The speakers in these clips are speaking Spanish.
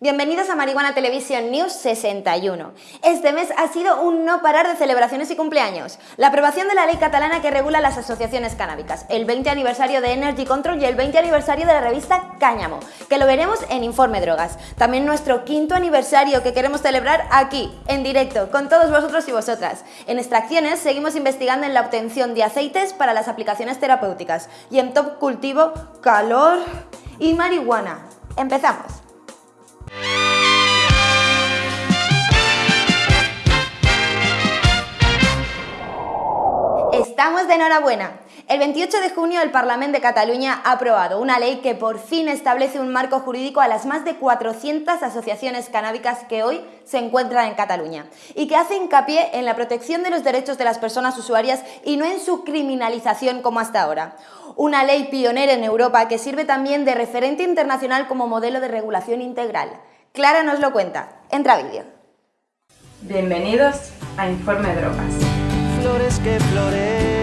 Bienvenidos a Marihuana Televisión News 61. Este mes ha sido un no parar de celebraciones y cumpleaños. La aprobación de la ley catalana que regula las asociaciones canábicas, el 20 aniversario de Energy Control y el 20 aniversario de la revista Cáñamo, que lo veremos en Informe Drogas. También nuestro quinto aniversario que queremos celebrar aquí, en directo, con todos vosotros y vosotras. En extracciones seguimos investigando en la obtención de aceites para las aplicaciones terapéuticas y en top cultivo, calor y marihuana. Empezamos. Estamos de enhorabuena. El 28 de junio el Parlamento de Cataluña ha aprobado una ley que por fin establece un marco jurídico a las más de 400 asociaciones canábicas que hoy se encuentran en Cataluña y que hace hincapié en la protección de los derechos de las personas usuarias y no en su criminalización como hasta ahora. Una ley pionera en Europa que sirve también de referente internacional como modelo de regulación integral. Clara nos lo cuenta. Entra vídeo. Bienvenidos a Informe Drogas flores que florecen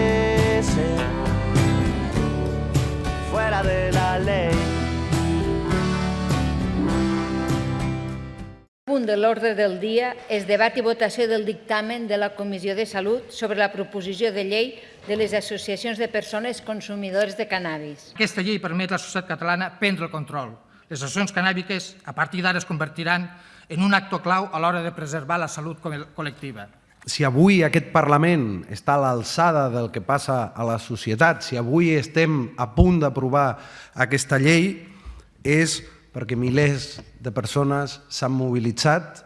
punt de l'ordre del dia és debat i votació del dictamen de la Comissió de Salut sobre la proposició de llei de les associacions de persones consumidores de cannabis. Aquesta llei permet a la societat catalana prendre el control. Les associacions cannàbiques a partir d'ara es convertiran en un actor clau a l'hora de preservar la salut col·lectiva si avui aquest Parlament està a l'alçada del que passa a la societat, si avui estem a punt d'aprovar aquesta llei, és perquè milers de persones s'han mobilitzat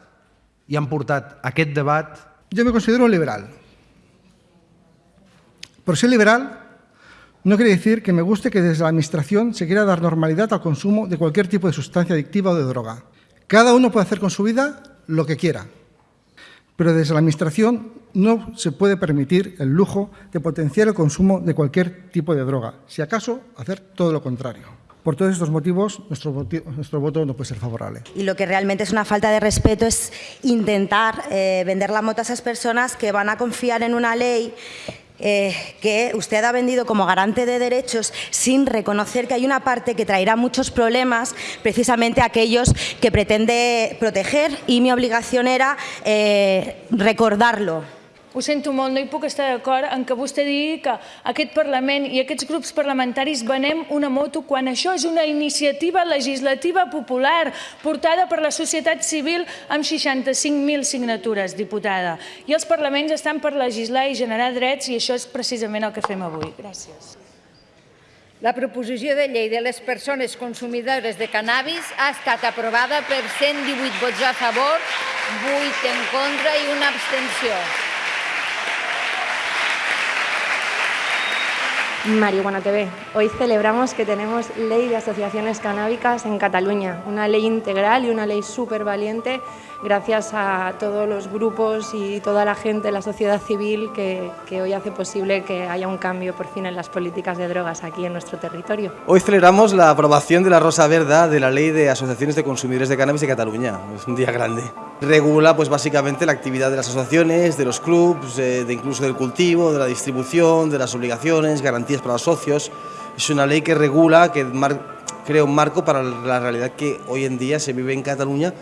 i han portat aquest debat. Jo me considero liberal. Por ser liberal no quiere decir que me guste que desde la Administración se quiera dar normalidad al consumo de cualquier tipo de sustancia adictiva o de droga. Cada uno puede hacer con su vida lo que quiera pero desde la Administración no se puede permitir el lujo de potenciar el consumo de cualquier tipo de droga, si acaso hacer todo lo contrario. Por todos estos motivos, nuestro, nuestro, voto no puede ser favorable. Y lo que realmente es una falta de respeto es intentar eh, vender la moto a esas personas que van a confiar en una ley eh, que usted ha vendido como garante de derechos sin reconocer que hay una parte que traerá muchos problemas, precisamente aquellos que pretende proteger y mi obligación era eh, recordarlo. Ho sento molt, no hi puc estar d'acord en que vostè digui que aquest Parlament i aquests grups parlamentaris venem una moto quan això és una iniciativa legislativa popular portada per la societat civil amb 65.000 signatures, diputada. I els parlaments estan per legislar i generar drets i això és precisament el que fem avui. Gràcies. La proposició de llei de les persones consumidores de cannabis ha estat aprovada per 118 vots a favor, 8 en contra i una abstenció. Marihuana TV. Hoy celebramos que tenemos ley de asociaciones canábicas en Cataluña, una ley integral y una ley súper valiente gracias a todos los grupos y toda la gente, la sociedad civil que, que, hoy hace posible que haya un cambio por fin en las políticas de drogas aquí en nuestro territorio. Hoy celebramos la aprobación de la Rosa Verda de la Ley de Asociaciones de Consumidores de Cannabis de Cataluña. Es un día grande. Regula pues básicamente la actividad de las asociaciones, de los clubs, de, de incluso del cultivo, de la distribución, de las obligaciones, garantías para los socios. Es una ley que regula, que crea un marco para la realidad que hoy en día se vive en Cataluña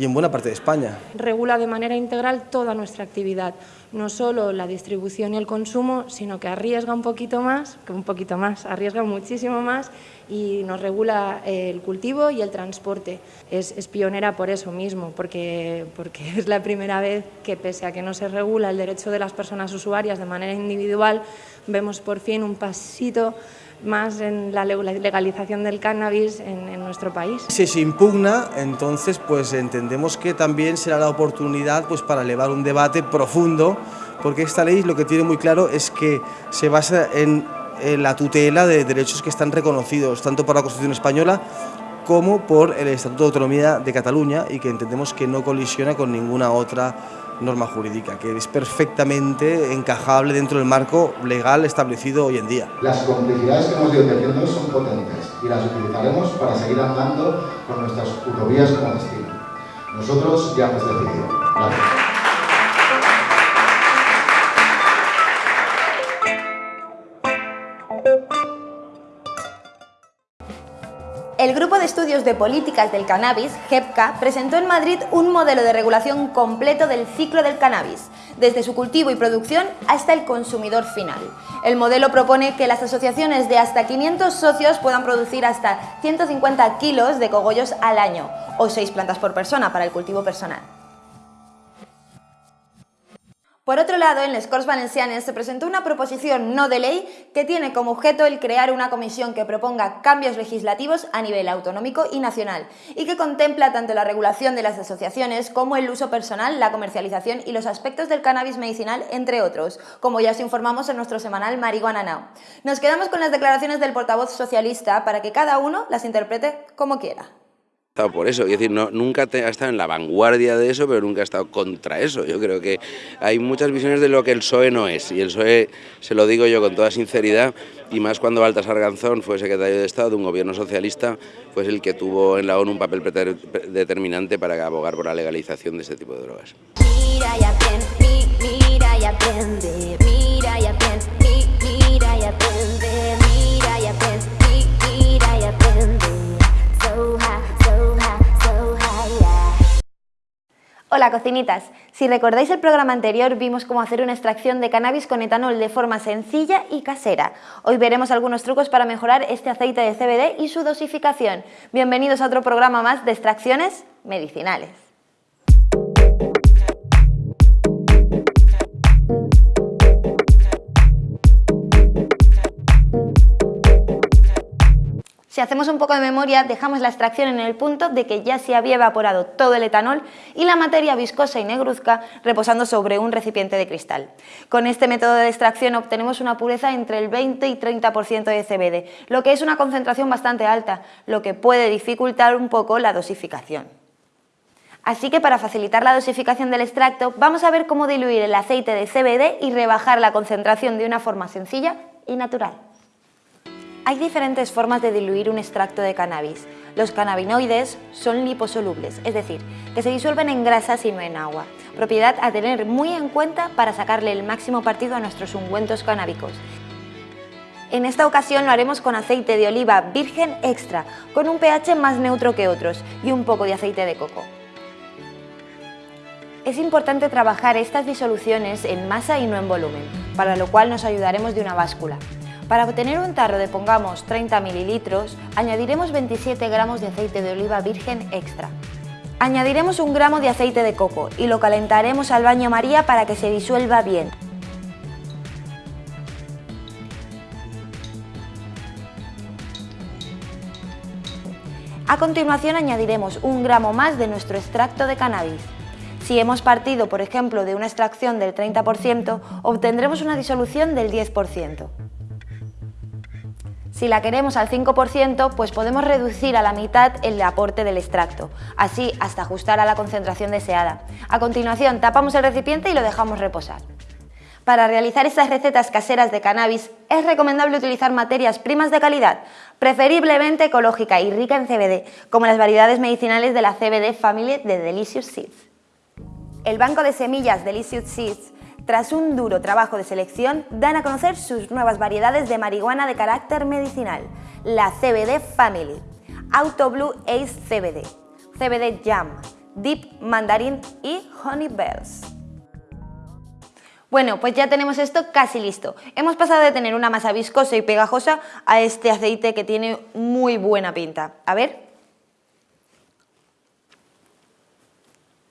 y en buena parte de España. Regula de manera integral toda nuestra actividad, no solo la distribución y el consumo, sino que arriesga un poquito más, que un poquito más, arriesga muchísimo más y nos regula el cultivo y el transporte. Es, es pionera por eso mismo, porque, porque es la primera vez que pese a que no se regula el derecho de las personas usuarias de manera individual, vemos por fin un pasito más en la legalización del cannabis en, en, nuestro país. Si se impugna, entonces pues entendemos que también será la oportunidad pues, para elevar un debate profundo, porque esta ley lo que tiene muy claro es que se basa en, en la tutela de derechos que están reconocidos tanto por la Constitución española como por el Estatuto de Autonomía de Cataluña y que entendemos que no colisiona con ninguna otra norma jurídica, que es perfectamente encajable dentro del marco legal establecido hoy en día. Las complicidades que hemos ido tejiendo son potentes y las utilizaremos para seguir andando con nuestras utovías como destino. Nosotros ya hemos decidido. Gracias. El grupo de Estudios de Políticas del Cannabis, GEPCA, presentó en Madrid un modelo de regulación completo del ciclo del cannabis, desde su cultivo y producción hasta el consumidor final. El modelo propone que las asociaciones de hasta 500 socios puedan producir hasta 150 kilos de cogollos al año, o 6 plantas por persona para el cultivo personal. Por otro lado, en les Corts Valencianes se presentó una proposición no de ley que tiene como objeto el crear una comisión que proponga cambios legislativos a nivel autonómico y nacional y que contempla tanto la regulación de las asociaciones como el uso personal, la comercialización y los aspectos del cannabis medicinal, entre otros, como ya os informamos en nuestro semanal Marihuana Now. Nos quedamos con las declaraciones del portavoz socialista para que cada uno las interprete como quiera por eso, es decir, nunca ha estado en la vanguardia de eso, pero nunca ha estado contra eso. Yo creo que hay muchas visiones de lo que el PSOE no es, y el PSOE, se lo digo yo con toda sinceridad, y más cuando Baltasar Ganzón fue secretario de Estado de un gobierno socialista, fue el que tuvo en la ONU un papel determinante para abogar por la legalización de este tipo de drogas. Mira y aprende, mira y aprende, Hola cocinitas, si recordáis el programa anterior vimos cómo hacer una extracción de cannabis con etanol de forma sencilla y casera. Hoy veremos algunos trucos para mejorar este aceite de CBD y su dosificación. Bienvenidos a otro programa más de extracciones medicinales. Si hacemos un poco de memoria, dejamos la extracción en el punto de que ya se había evaporado todo el etanol y la materia viscosa y negruzca reposando sobre un recipiente de cristal. Con este método de extracción obtenemos una pureza entre el 20 y 30% de CBD, lo que es una concentración bastante alta, lo que puede dificultar un poco la dosificación. Así que para facilitar la dosificación del extracto, vamos a ver cómo diluir el aceite de CBD y rebajar la concentración de una forma sencilla y natural. Hay diferentes formas de diluir un extracto de cannabis. Los cannabinoides son liposolubles, es decir, que se disuelven en grasas y no en agua, propiedad a tener muy en cuenta para sacarle el máximo partido a nuestros ungüentos canábicos. En esta ocasión lo haremos con aceite de oliva virgen extra, con un pH más neutro que otros y un poco de aceite de coco. Es importante trabajar estas disoluciones en masa y no en volumen, para lo cual nos ayudaremos de una báscula. Para obtener un tarro de pongamos 30 mililitros, añadiremos 27 gramos de aceite de oliva virgen extra. Añadiremos un gramo de aceite de coco y lo calentaremos al baño María para que se disuelva bien. A continuación añadiremos un gramo más de nuestro extracto de cannabis. Si hemos partido, por ejemplo, de una extracción del 30%, obtendremos una disolución del 10%. Si la queremos al 5%, pues podemos reducir a la mitad el aporte del extracto, así hasta ajustar a la concentración deseada. A continuación, tapamos el recipiente y lo dejamos reposar. Para realizar estas recetas caseras de cannabis es recomendable utilizar materias primas de calidad, preferiblemente ecológica y rica en CBD, como las variedades medicinales de la CBD Family de Delicious Seeds. El banco de semillas Delicious Seeds tras un duro trabajo de selección, dan a conocer sus nuevas variedades de marihuana de carácter medicinal, la CBD Family, Auto Blue Ace CBD, CBD Jam, Deep Mandarin y Honey Bells. Bueno, pues ya tenemos esto casi listo. Hemos pasado de tener una masa viscosa y pegajosa a este aceite que tiene muy buena pinta. A ver.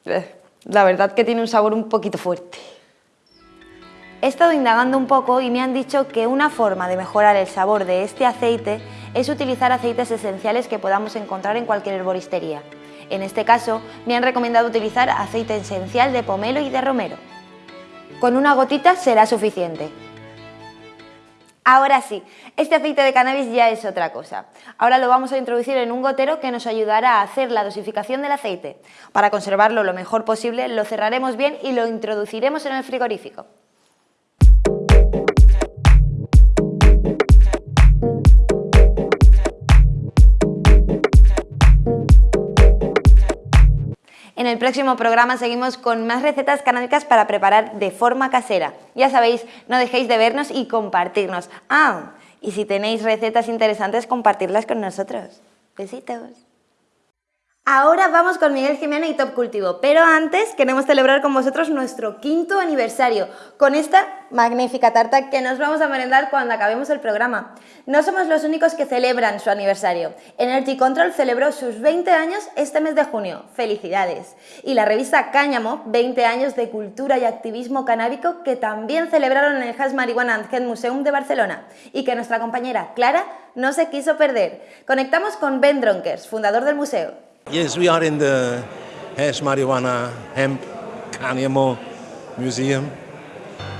Eh, la verdad que tiene un sabor un poquito fuerte. He estado indagando un poco y me han dicho que una forma de mejorar el sabor de este aceite es utilizar aceites esenciales que podamos encontrar en cualquier herboristería. En este caso, me han recomendado utilizar aceite esencial de pomelo y de romero. Con una gotita será suficiente. Ahora sí, este aceite de cannabis ya es otra cosa. Ahora lo vamos a introducir en un gotero que nos ayudará a hacer la dosificación del aceite. Para conservarlo lo mejor posible, lo cerraremos bien y lo introduciremos en el frigorífico. El próximo programa seguimos con más recetas canábicas para preparar de forma casera. Ya sabéis, no dejéis de vernos y compartirnos. Ah, y si tenéis recetas interesantes, compartirlas con nosotros. Besitos. Ahora vamos con Miguel Jiménez y Top Cultivo, pero antes queremos celebrar con vosotros nuestro quinto aniversario con esta magnífica tarta que nos vamos a merendar cuando acabemos el programa. No somos los únicos que celebran su aniversario. Energy Control celebró sus 20 años este mes de junio. ¡Felicidades! Y la revista Cáñamo, 20 años de cultura y activismo canábico que también celebraron en el Has Marihuana and Museum de Barcelona y que nuestra compañera Clara no se quiso perder. Conectamos con Ben Dronkers, fundador del museo. Yes, we are in the Hash Marijuana Hemp Cáñamo Museum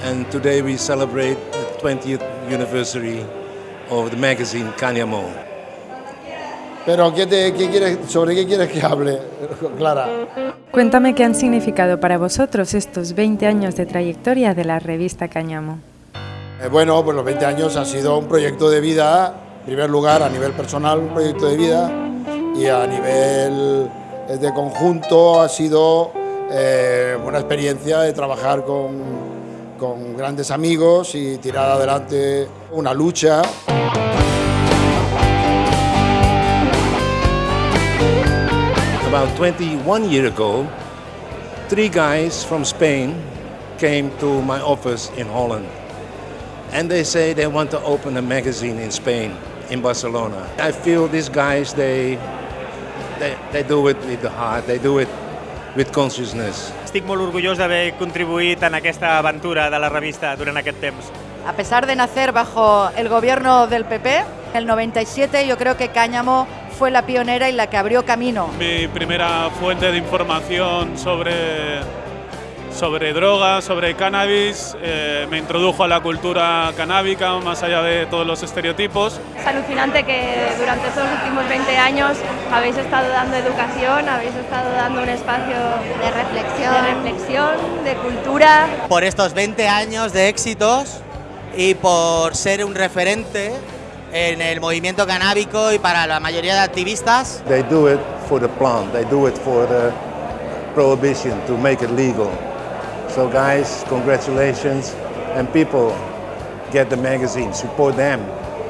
and today we celebrate the 20th anniversary of the magazine Cáñamo. Pero ¿qué te, qué quieres, ¿sobre qué quieres que hable, Clara? Cuéntame qué han significado para vosotros estos 20 años de trayectoria de la revista Cáñamo. Eh, bueno, pues los 20 años ha sido un proyecto de vida, en primer lugar a nivel personal, un proyecto de vida y a nivel de conjunto ha sido eh, una experiencia de trabajar con, con grandes amigos y tirar adelante una lucha. About 21 years ago, three guys from Spain came to my office in Holland and they say they want to open a magazine in Spain, in Barcelona. I feel these guys, they they, they do it with the heart, they do it with consciousness. Estic molt orgullós d'haver contribuït en aquesta aventura de la revista durant aquest temps. A pesar de nacer bajo el gobierno del PP, en el 97 yo creo que Cáñamo fue la pionera y la que abrió camino. Mi primera fuente de información sobre sobre drogas, sobre cannabis, eh, me introdujo a la cultura canábica, más allá de todos los estereotipos. Es alucinante que durante estos últimos 20 años habéis estado dando educación, habéis estado dando un espacio de reflexión, de, reflexión, de cultura. Por estos 20 años de éxitos y por ser un referente en el movimiento canábico y para la mayoría de activistas. They do it for the plant, they do it for the prohibition to make it legal. So guys, congratulations. And people get the magazine, support them.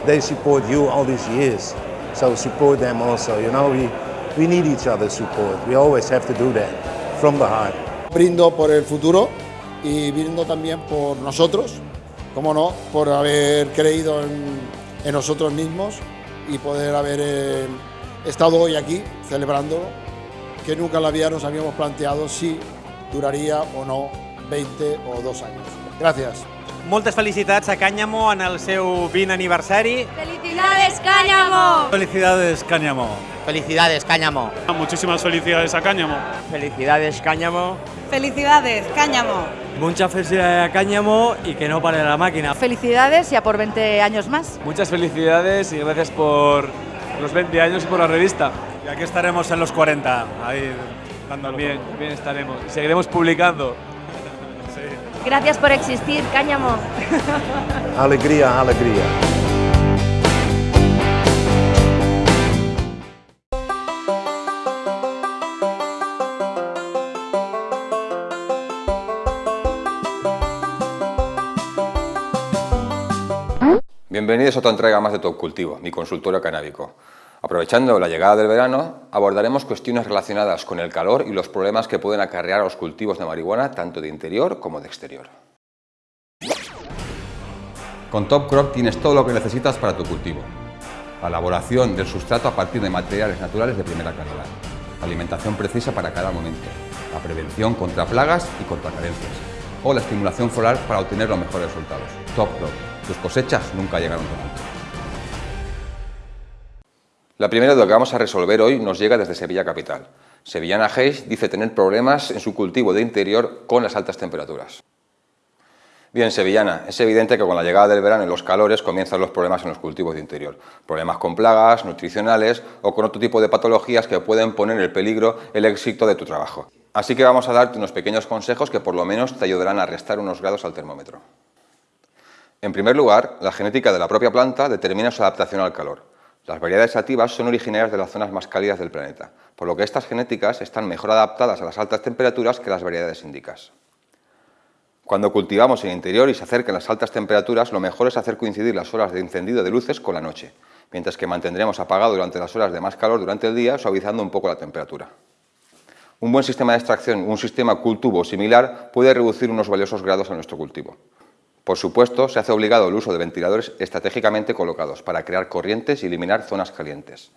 They support you all these years. So support them also. You know, we, we need each other's support. We always have to do that from the heart. Brindo por el futuro y brindo también por nosotros, como no, por haber creído en, en nosotros mismos y poder haber eh, estado hoy aquí celebrando que nunca en la vida nos habíamos planteado si duraría o no 20 o dos años. Gracias. Moltes felicitats a Cáñamo en el seu 20 aniversari. ¡Felicidades, Cáñamo! Felicidades, Cáñamo. Felicidades, Cáñamo. Muchísimas felicidades a Cáñamo. Felicidades, Cáñamo. Felicidades, Cáñamo. Muchas felicidades a Cáñamo y que no pare la máquina. Felicidades ya por 20 años más. Muchas felicidades y gracias por los 20 años y por la revista. Y aquí estaremos en los 40, ahí dándolo. Bien, bien estaremos. Y seguiremos publicando. Gracias por existir, Cáñamo. Alegría, alegría. Bienvenidos a otra entrega más de Top Cultivo, mi consultorio canábico. Aprovechando la llegada del verano, abordaremos cuestiones relacionadas con el calor y los problemas que pueden acarrear a los cultivos de marihuana tanto de interior como de exterior. Con Top Crop tienes todo lo que necesitas para tu cultivo. La elaboración del sustrato a partir de materiales naturales de primera calidad. Alimentación precisa para cada momento. La prevención contra plagas y contra carencias. O la estimulación floral para obtener los mejores resultados. Top Crop. Tus cosechas nunca llegaron tan. La primera duda que vamos a resolver hoy nos llega desde Sevilla Capital. Sevillana Hayes dice tener problemas en su cultivo de interior con las altas temperaturas. Bien, Sevillana, es evidente que con la llegada del verano y los calores comienzan los problemas en los cultivos de interior. Problemas con plagas, nutricionales o con otro tipo de patologías que pueden poner en peligro el éxito de tu trabajo. Así que vamos a darte unos pequeños consejos que por lo menos te ayudarán a restar unos grados al termómetro. En primer lugar, la genética de la propia planta determina su adaptación al calor. Las variedades sativas son originarias de las zonas más cálidas del planeta, por lo que estas genéticas están mejor adaptadas a las altas temperaturas que las variedades índicas. Cuando cultivamos en interior y se acercan las altas temperaturas, lo mejor es hacer coincidir las horas de encendido de luces con la noche. mientras que mantendremos apagado durante las horas de más calor durante el día, suavizando un poco la temperatura. Un buen sistema de extracción, un sistema cultivo similar, puede reducir unos valiosos grados a nuestro cultivo. Por supuesto, se hace obligado el uso de ventiladores estratégicamente colocados para crear corrientes y eliminar zonas calientes.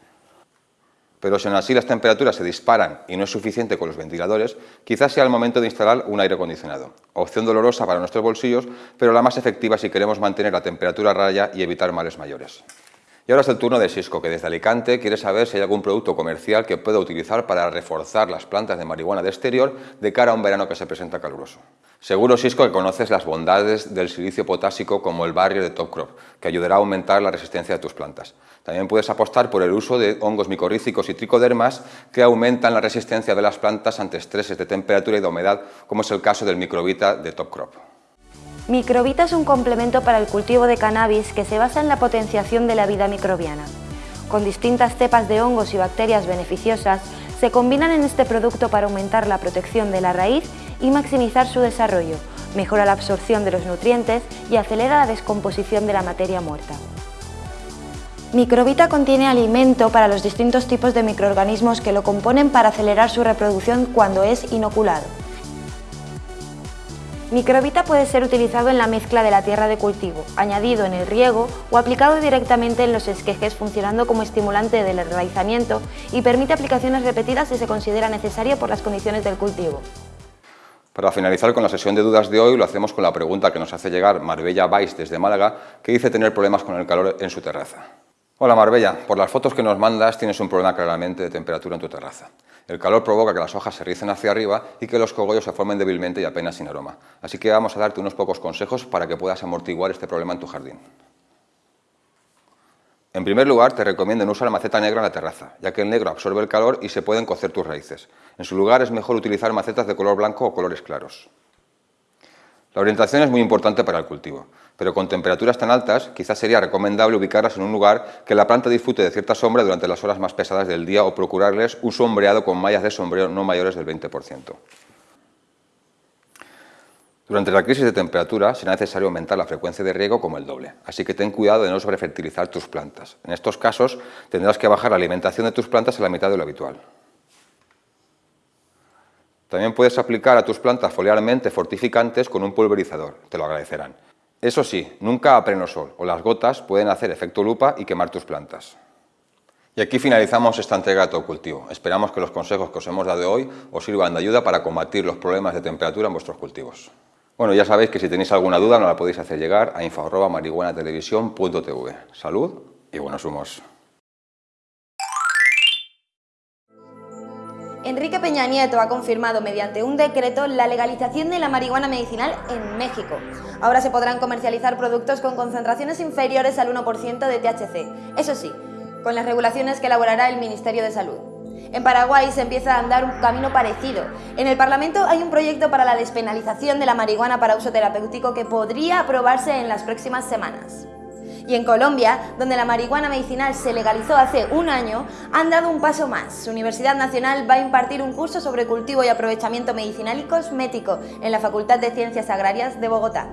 Pero si aún así las temperaturas se disparan y no es suficiente con los ventiladores, quizás sea el momento de instalar un aire acondicionado. Opción dolorosa para nuestros bolsillos, pero la más efectiva si queremos mantener la temperatura raya y evitar males mayores. Y ahora es el turno de Cisco, que desde Alicante quiere saber si hay algún producto comercial que pueda utilizar para reforzar las plantas de marihuana de exterior de cara a un verano que se presenta caluroso. Seguro, Cisco, que conoces las bondades del silicio potásico como el barrio de Top Crop, que ayudará a aumentar la resistencia de tus plantas. También puedes apostar por el uso de hongos micorrícicos y tricodermas que aumentan la resistencia de las plantas ante estreses de temperatura y de humedad, como es el caso del microbita de Top Crop. Microbita es un complemento para el cultivo de cannabis que se basa en la potenciación de la vida microbiana. Con distintas cepas de hongos y bacterias beneficiosas, se combinan en este producto para aumentar la protección de la raíz y maximizar su desarrollo, mejora la absorción de los nutrientes y acelera la descomposición de la materia muerta. Microbita contiene alimento para los distintos tipos de microorganismos que lo componen para acelerar su reproducción cuando es inoculado. Microbita puede ser utilizado en la mezcla de la tierra de cultivo, añadido en el riego o aplicado directamente en los esquejes funcionando como estimulante del enraizamiento y permite aplicaciones repetidas si se considera necesario por las condiciones del cultivo. Para finalizar con la sesión de dudas de hoy, lo hacemos con la pregunta que nos hace llegar Marbella Vais desde Málaga, que dice tener problemas con el calor en su terraza. Hola Marbella, por las fotos que nos mandas tienes un problema claramente de temperatura en tu terraza. El calor provoca que las hojas se ricen hacia arriba y que los cogollos se formen débilmente y apenas sin aroma. Así que vamos a darte unos pocos consejos para que puedas amortiguar este problema en tu jardín. En primer lugar, te recomiendo no usar maceta negra en la terraza, ya que el negro absorbe el calor y se pueden cocer tus raíces. En su lugar es mejor utilizar macetas de color blanco o colores claros. La orientación es muy importante para el cultivo, pero con temperaturas tan altas quizás sería recomendable ubicarlas en un lugar que la planta disfrute de cierta sombra durante las horas más pesadas del día o procurarles un sombreado con mallas de sombreo no mayores del 20%. Durante la crisis de temperatura será necesario aumentar la frecuencia de riego como el doble, así que ten cuidado de no sobrefertilizar tus plantas. En estos casos tendrás que bajar la alimentación de tus plantas a la mitad de lo habitual. También puedes aplicar a tus plantas foliarmente fortificantes con un pulverizador, te lo agradecerán. Eso sí, nunca a pleno sol, o las gotas pueden hacer efecto lupa y quemar tus plantas. Y aquí finalizamos esta entrega de todo cultivo. Esperamos que los consejos que os hemos dado hoy os sirvan de ayuda para combatir los problemas de temperatura en vuestros cultivos. Bueno, ya sabéis que si tenéis alguna duda nos la podéis hacer llegar a info.marihuanatelevisión.tv. Salud y buenos humos. Enrique Peña Nieto ha confirmado mediante un decreto la legalización de la marihuana medicinal en México. Ahora se podrán comercializar productos con concentraciones inferiores al 1% de THC. Eso sí, con las regulaciones que elaborará el Ministerio de Salud. En Paraguay se empieza a andar un camino parecido. En el Parlamento hay un proyecto para la despenalización de la marihuana para uso terapéutico que podría aprobarse en las próximas semanas. Y en Colombia, donde la marihuana medicinal se legalizó hace un año, han dado un paso más. Su Universidad Nacional va a impartir un curso sobre cultivo y aprovechamiento medicinal y cosmético en la Facultad de Ciencias Agrarias de Bogotá.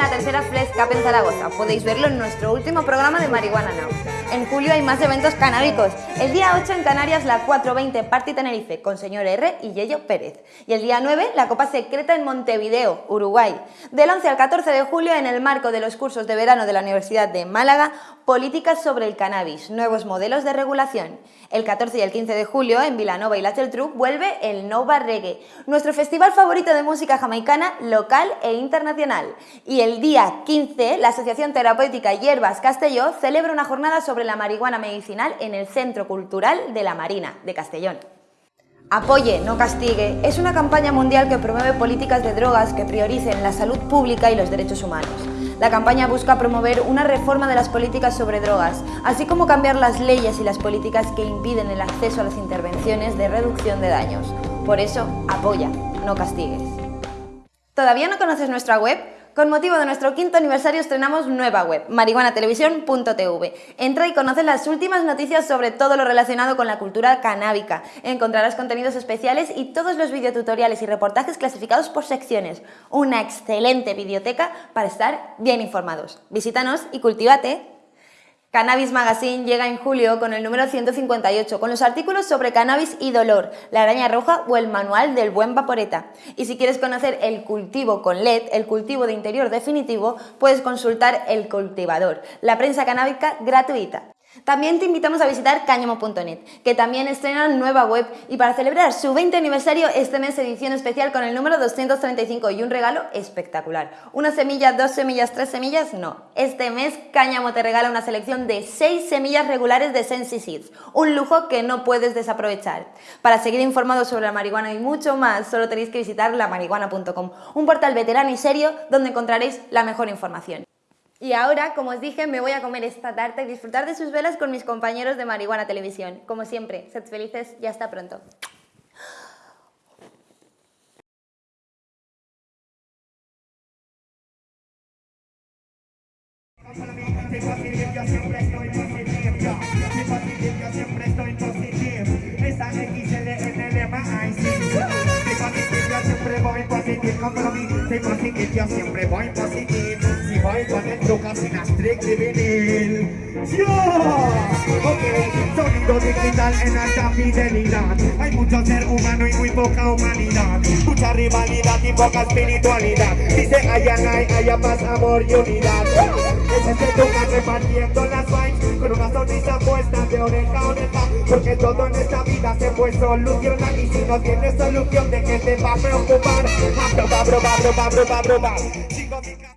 La tercera Flex Cup en Zaragoza. Podéis verlo en nuestro último programa de Marihuana Now. En julio hay más eventos canábicos. El día 8 en Canarias la 420 Party Tenerife con Señor R y Yello Pérez. Y el día 9 la Copa Secreta en Montevideo, Uruguay. Del 11 al 14 de julio en el marco de los cursos de verano de la Universidad de Málaga, Políticas sobre el cannabis, nuevos modelos de regulación. El 14 y el 15 de julio en Vilanova y Geltrú vuelve el Nova Reggae, nuestro festival favorito de música jamaicana local e internacional. Y el día 15, la Asociación Terapéutica Hierbas Castelló celebra una jornada sobre la marihuana medicinal en el Centro Cultural de la Marina de Castellón. Apoye, no castigue es una campaña mundial que promueve políticas de drogas que prioricen la salud pública y los derechos humanos. La campaña busca promover una reforma de las políticas sobre drogas, así como cambiar las leyes y las políticas que impiden el acceso a las intervenciones de reducción de daños. Por eso, apoya, no castigues. ¿Todavía no conoces nuestra web? Con motivo de nuestro quinto aniversario estrenamos nueva web, marihuanatelevisión.tv. Entra y conoce las últimas noticias sobre todo lo relacionado con la cultura canábica. Encontrarás contenidos especiales y todos los videotutoriales y reportajes clasificados por secciones. Una excelente videoteca para estar bien informados. Visítanos y cultívate. Cannabis Magazine llega en julio con el número 158, con los artículos sobre cannabis y dolor, la araña roja o el manual del buen vaporeta. Y si quieres conocer el cultivo con LED, el cultivo de interior definitivo, puedes consultar El Cultivador, la prensa canábica gratuita. También te invitamos a visitar cáñamo.net, que también estrena nueva web y para celebrar su 20 aniversario este mes edición especial con el número 235 y un regalo espectacular. ¿Una semilla, dos semillas, tres semillas? No. Este mes Cáñamo te regala una selección de 6 semillas regulares de Sensi Seeds, un lujo que no puedes desaprovechar. Para seguir informados sobre la marihuana y mucho más, solo tenéis que visitar lamarihuana.com, un portal veterano y serio donde encontraréis la mejor información. Y ahora, como os dije, me voy a comer esta tarta y disfrutar de sus velas con mis compañeros de Marihuana Televisión. Como siempre, sed felices y hasta pronto. Con el truco sin astric de vinil ¡Yo! Ok, sonido digital en alta fidelidad. Hay mucho ser humano y muy poca humanidad. Mucha rivalidad y poca espiritualidad. Dice allá hay, allá paz, amor y unidad Ese es el truco repartiendo las vibes Con una sonrisa puesta de oreja a oreja. Porque todo en esta vida se puede solucionar. Y si no tienes solución, ¿de qué te va a preocupar? A probar, probar, probar, probar Sigo mi